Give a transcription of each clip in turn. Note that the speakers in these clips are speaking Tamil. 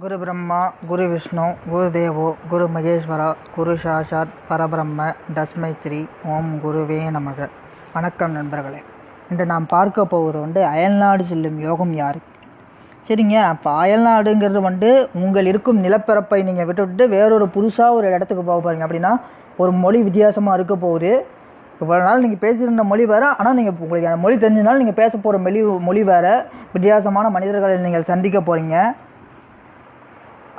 குரு பிரம்மா குரு விஷ்ணு குரு தேவோ குரு மகேஸ்வரா குரு சாஷாத் பரபிரம்ம தஸ்மை ஸ்ரீ ஓம் குருவே நமக. வணக்கம் நண்பர்களே. இன்று நாம் பார்க்க போவது வந்து அயல்நாடு செல்லும் யோகம் யார்? சரிங்க அப்போ அயல்நாடுங்கிறது வந்து உங்கள் இருக்கும் நிலப்பரப்பை நீங்கள் விட்டுவிட்டு வேறொரு புதுசாக ஒரு இடத்துக்கு போக போகிறீங்க அப்படின்னா ஒரு மொழி வித்தியாசமாக இருக்க போகுது. இவ்வளோ நாள் நீங்கள் பேசியிருந்த மொழி வேறு ஆனால் நீங்கள் உங்களுக்கு அந்த மொழி தெரிஞ்சனால நீங்கள் பேச போகிற மொழி மொழி வேறு. வித்தியாசமான மனிதர்களை நீங்கள் சந்திக்க போகிறீங்க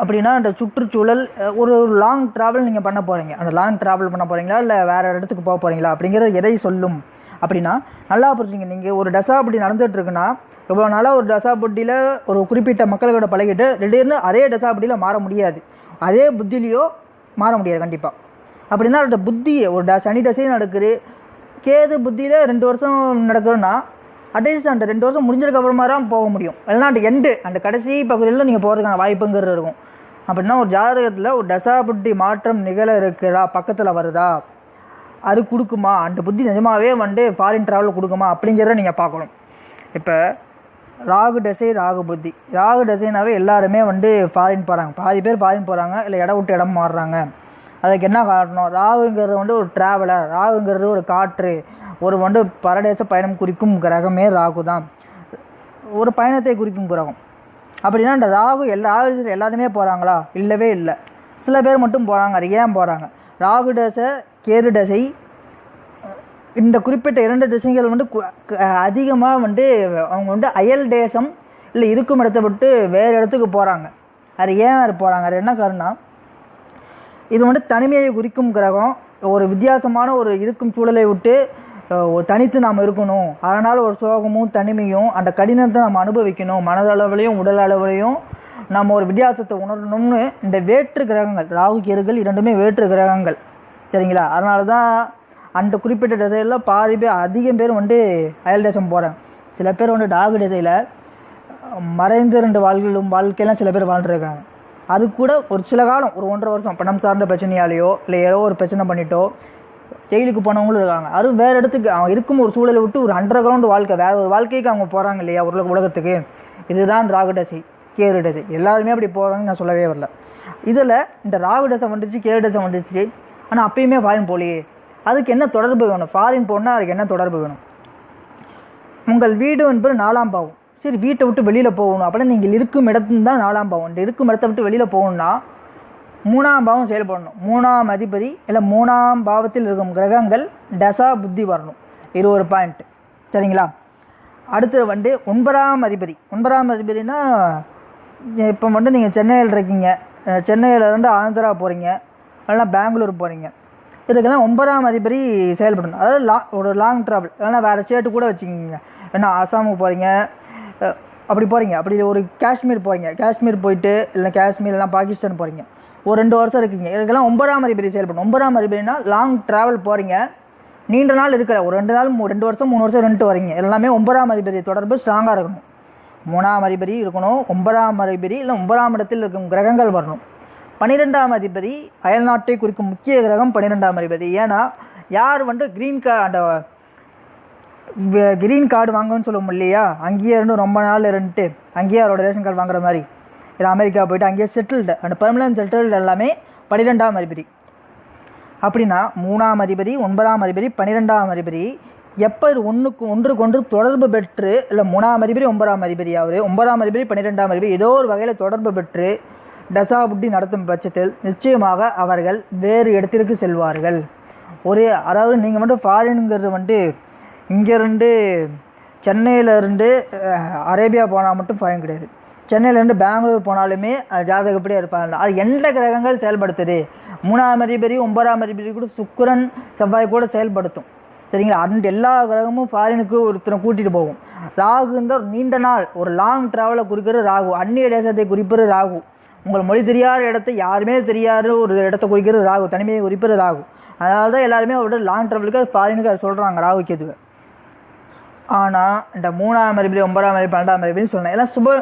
அப்படின்னா அந்த சுற்றுச்சூழல் ஒரு லாங் ட்ராவல் நீங்கள் பண்ண போகிறீங்க அந்த லாங் ட்ராவல் பண்ண போகிறீங்களா இல்லை வேறு இடத்துக்கு போக போகிறீங்களா அப்படிங்கிற எதை சொல்லும்? அப்படின்னா நல்லா புரிஞ்சுங்க. நீங்கள் ஒரு டசா அப்படி இருக்குன்னா இவ்வளோ நாளாக ஒரு டசாபட்டியில் ஒரு குறிப்பிட்ட மக்களோட பழகிட்டு திடீர்னு அதே டசாபட்டியில் மாற முடியாது. அதே புத்திலையோ மாற முடியாது கண்டிப்பாக அப்படின்னா அதோட புத்தி ஒரு ட சனி டசையும் நடக்குது. கேது புத்தியில் ரெண்டு வருஷம் நடக்கிறோன்னா அட்லீஸ்ட் அந்த ரெண்டு வருஷம் முடிஞ்சதுக்கு அப்புறமா தான் போக முடியும். இல்லைனா அந்த எண்டு அந்த கடைசி பகுதியில் நீங்கள் போகிறதுக்கான வாய்ப்புங்கிறது இருக்கும். அப்படின்னா ஒரு ஜாதகத்தில் ஒரு தசாபுத்தி மாற்றம் நிகழ இருக்குதா பக்கத்தில் வருதா? அது கொடுக்குமா? அந்த புத்தி நிஜமாவே வந்து ஃபாரின் ட்ராவல் கொடுக்குமா? அப்படிங்கிறத நீங்கள் பார்க்கணும். இப்போ ராகு தசை ராகு புத்தி. ராகு தசைனாவே எல்லாருமே வந்து ஃபாரின் போகிறாங்க பாதி பேர் ஃபாரின் போகிறாங்க இல்லை இடம் விட்டு இடம் மாறுறாங்க. அதுக்கு என்ன காரணம்? ராகுங்கிறது வந்து ஒரு ட்ராவலர் ராகுங்கிறது ஒரு காற்று. ஒரு வந்து பரதேச பயணம் குறிக்கும் கிரகமே ராகு தான் ஒரு பயணத்தை குறிக்கும் கிரகம். அப்படின்னா இந்த ராகு எல்லா ராகு எல்லாருமே போகிறாங்களா இல்லவே இல்லை. சில பேர் மட்டும் போகிறாங்க அது ஏன் போகிறாங்க ராகு தசை கேது தசை இந்த குறிப்பிட்ட இரண்டு திசைகள் வந்து அதிகமாக வந்து அவங்க வந்து அயல் தேசம் இல்லை இருக்கும் இடத்த விட்டு வேறு இடத்துக்கு போகிறாங்க அது ஏன் அது போகிறாங்க அது என்ன காரணம் இது வந்து தனிமையை குறிக்கும் கிரகம். ஒரு வித்தியாசமான ஒரு இருக்கும் சூழலை விட்டு தனித்து நாம் இருக்கணும். அதனால் ஒரு சோகமும் தனிமையும் அந்த கடினத்தை நம்ம அனுபவிக்கணும். மனதளவுலையும் உடல் அளவுலையும் நம்ம ஒரு வித்தியாசத்தை உணரணும்னு இந்த வேற்று கிரகங்கள் ராகு கேருகள் இரண்டுமே வேற்று கிரகங்கள். சரிங்களா? அதனால தான் அந்த குறிப்பிட்ட திசையில் பாதி பேர் அதிகம் பேர் வந்து அயல் தேசம் போகிறாங்க சில பேர் வந்து டாகு திசையில் மறைந்து ரெண்டு வாழ்களும் வாழ்க்கையெல்லாம் சில பேர் வாழ்ந்துருக்காங்க. அது கூட ஒரு சில காலம் ஒரு ஒன்றரை வருஷம் பணம் சார்ந்த பிரச்சனையாலேயோ இல்லை ஏதோ ஒரு பிரச்சனை பண்ணிட்டோ ஜெயிலுக்கு போனவங்களும் இருக்காங்க. அதுவும் வேறு இடத்துக்கு அவங்க இருக்கும் ஒரு சூழலை விட்டு ஒரு அண்டர் கிரவுண்ட் வாழ்க்கை வேறு ஒரு வாழ்க்கைக்கு அவங்க போகிறாங்க இல்லையா உலக உலகத்துக்கு. இதுதான் ராகுடசி கேருடசி எல்லாருமே அப்படி போகிறாங்கன்னு நான் சொல்லவே வரல. இதில் இந்த ராகுடசை வந்துச்சு கேருடசம் வந்துச்சு. ஆனால் அப்பயுமே ஃபாரின் போலியே. அதுக்கு என்ன தொடர்பு வேணும்? ஃபாரின் போனால் அதுக்கு என்ன தொடர்பு வேணும்? உங்கள் வீடு என்பது நாலாம் பாவம். சரி வீட்டை விட்டு வெளியில் போகணும். அப்படின்னா நீங்கள் இருக்கும் இடத்துல தான் நாலாம் பாவம். இந்த இருக்கும் இடத்த விட்டு வெளியில் போகணும்னா மூணாம் பாவம் செயல்படணும் மூணாம் அதிபதி இல்லை மூணாம் பாவத்தில் இருக்கும் கிரகங்கள் தசா புத்தி வரணும். இது ஒரு பாயிண்ட் சரிங்களா? அடுத்தது வந்து ஒன்பதாம் அதிபதி. ஒன்பதாம் அதிபதினா இப்போ வந்து நீங்கள் சென்னையில் இருக்கீங்க. சென்னையில் இருந்து ஆந்திரா போகிறீங்க இல்லைன்னா பெங்களூர் போகிறீங்க இதுக்கெல்லாம் ஒன்பதாம் அதிபதி செயல்படணும் அதாவது லா ஒரு லாங் ட்ராவல் இல்லைன்னா வேறு ஸ்டேட்டு கூட வச்சுக்கிங்க. ஏன்னா அசாமுக்கு போகிறீங்க அப்படி போகிறீங்க அப்படி ஒரு காஷ்மீர் போகிறீங்க காஷ்மீர் போயிட்டு இல்லை காஷ்மீர் இல்லைனா பாகிஸ்தான் போகிறீங்க ஒரு ரெண்டு வருஷம் இருக்கீங்க. இதுக்கெல்லாம் ஒன்பதாம் அதிபதி செயல்படும் ஒன்பதாம் அதிபதினா லாங் ட்ராவல் போகிறீங்க நீண்ட நாள் இருக்கல. ஒரு ரெண்டு நாள் ரெண்டு வருஷம் மூணு வருஷம் ரெண்டு வரீங்க. எல்லாமே ஒன்பதாம் அதிபதி தொடர்பு ஸ்ட்ராங்காக இருக்கணும். மூணாம் அதிபதி இருக்கணும். ஒன்பதாம் அதிபதி இல்லை ஒன்பதாம் இடத்தில் இருக்கும் கிரகங்கள் வரணும். பன்னிரெண்டாம் அதிபதி அயல்நாட்டை குறிக்கும் முக்கிய கிரகம் பன்னிரெண்டாம் அதிபதி ஏன்னா யார் வந்து க்ரீன் கா அந்த கிரீன் கார்டு வாங்கன்னு சொல்லுவோம் இல்லையா? அங்கேயே இருந்து ரொம்ப நாள் இருந்துட்டு அங்கேயே அவரோட ரேஷன் கார்டு வாங்குற மாதிரி. அமெரிக்கா போயிட்டு அங்கேயே செட்டில்டு அந்த பெர்மனன்ட் செட்டில்டு எல்லாமே பன்னிரெண்டாம் அதிபதி. அப்படின்னா மூணாம் அதிபதி ஒன்பதாம் அதிபதி பன்னிரெண்டாம் அதிபதி எப்போ இது ஒன்றுக்கு ஒன்றுக்கு ஒன்று தொடர்பு பெற்று இல்லை மூணாம் அதிபதி ஒன்பதாம் அதிபதி அவர் ஒன்பதாம் அதிபதி பன்னிரெண்டாம் அதிபதி ஏதோ ஒரு வகையில் தொடர்பு பெற்று தசாபுட்டி நடத்தும் பட்சத்தில் நிச்சயமாக அவர்கள் வேறு இடத்திற்கு செல்வார்கள். ஒரே அதாவது நீங்கள் மட்டும் ஃபாரினுங்கிறது வந்துட்டு இங்கேருந்து சென்னையிலேருந்து அரேபியா போனால் மட்டும் ஃபாரின் கிடையாது. சென்னையிலேருந்து பெங்களூர் போனாலுமே ஜாதகப்படியே இருப்பாங்க அது எந்த கிரகங்கள் செயல்படுத்துது? மூணாம் அதிபதி ஒன்பதாம் அதிபதி கூட சுக்கிரன் செவ்வாய் கூட செயல்படுத்தும். சரிங்களா? அந்த எல்லா கிரகமும் ஃபாரினுக்கு ஒருத்தரை கூட்டிகிட்டு போகும். ராகு இந்த ஒரு நீண்ட நாள் ஒரு லாங் ட்ராவலை குறிக்கிறது ராகு. அந்நிய தேசத்தை குறிப்பது ராகு. உங்கள் மொழி தெரியாத இடத்தை யாருமே தெரியாத ஒரு இடத்த குறிக்கிறது ராகு. தனிமையை குறிப்பது ராகு. அதனால தான் எல்லாருமே அவரோட லாங் ட்ராவலுக்கு ஃபாரினுக்கு அதை சொல்கிறாங்க ராகு கேதுவை ஆனால் இந்த மூணாம் அறிபடி ஒன்பதாம் அறிபடி பன்னெண்டாம் அறிபின்னு சொன்னேன் எல்லாம் சுப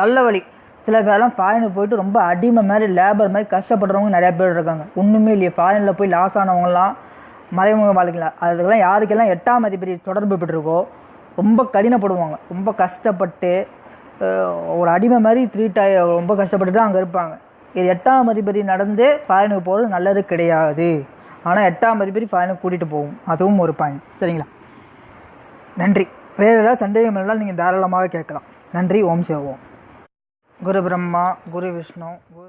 நல்ல வழி. சில பேர்லாம் ஃபாரினுக்கு போயிட்டு ரொம்ப அடிமை மாதிரி லேபர் மாதிரி கஷ்டப்படுறவங்க நிறையா பேர் இருக்காங்க. ஒன்றுமே இல்லையே ஃபாரினில் போய் லாஸ் ஆனவங்கலாம் மறைமுக வாழ்க்கையில் அதுக்கெல்லாம் யாருக்கெல்லாம் எட்டாம் அதிபதி தொடர்பு பெற்றிருக்கோ ரொம்ப கடினப்படுவாங்க. ரொம்ப கஷ்டப்பட்டு ஒரு அடிமை மாதிரி ட்ரீட் ஆகி ரொம்ப கஷ்டப்பட்டுட்டு அங்கே இருப்பாங்க. இது எட்டாம் அதிபதி நடந்து ஃபாரினுக்கு போகிறது நல்லது கிடையாது. ஆனால் எட்டாம் அதிபதி ஃபாரினுக்கு கூட்டிகிட்டு போகும். அதுவும் ஒரு பாயிண்ட் சரிங்களா? நன்றி. வேறு ஏதாவது சந்தேகம் இருந்தால் நீங்கள் தாராளமாக கேட்கலாம். நன்றி. ஓம் சேவோம் குரு பிரம்மா குரு விஷ்ணு குரு